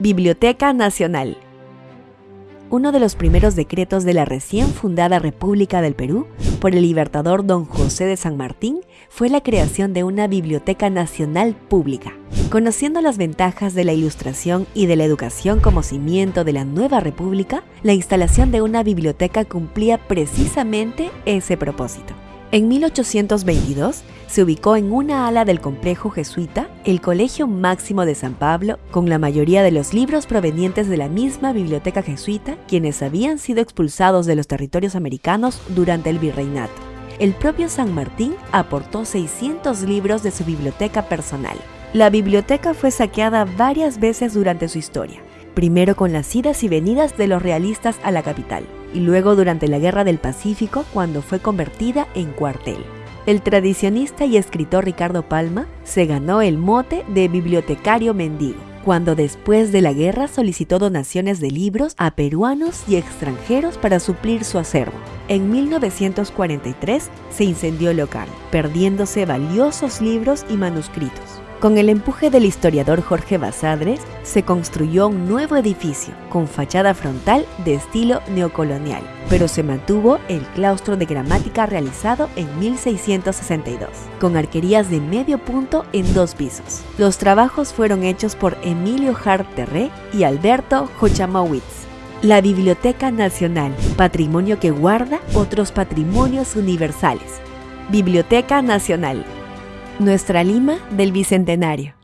Biblioteca Nacional. Uno de los primeros decretos de la recién fundada República del Perú por el libertador don José de San Martín fue la creación de una Biblioteca Nacional Pública. Conociendo las ventajas de la ilustración y de la educación como cimiento de la nueva república, la instalación de una biblioteca cumplía precisamente ese propósito. En 1822 se ubicó en una ala del complejo jesuita el Colegio Máximo de San Pablo, con la mayoría de los libros provenientes de la misma biblioteca jesuita, quienes habían sido expulsados de los territorios americanos durante el virreinato. El propio San Martín aportó 600 libros de su biblioteca personal. La biblioteca fue saqueada varias veces durante su historia, primero con las idas y venidas de los realistas a la capital, y luego durante la Guerra del Pacífico cuando fue convertida en cuartel. El tradicionista y escritor Ricardo Palma se ganó el mote de bibliotecario mendigo, cuando después de la guerra solicitó donaciones de libros a peruanos y extranjeros para suplir su acervo. En 1943 se incendió el local, perdiéndose valiosos libros y manuscritos. Con el empuje del historiador Jorge Basadres, se construyó un nuevo edificio con fachada frontal de estilo neocolonial, pero se mantuvo el claustro de gramática realizado en 1662, con arquerías de medio punto en dos pisos. Los trabajos fueron hechos por Emilio Hart Terré y Alberto Hochamowitz. La Biblioteca Nacional, patrimonio que guarda otros patrimonios universales. Biblioteca Nacional, nuestra Lima del Bicentenario.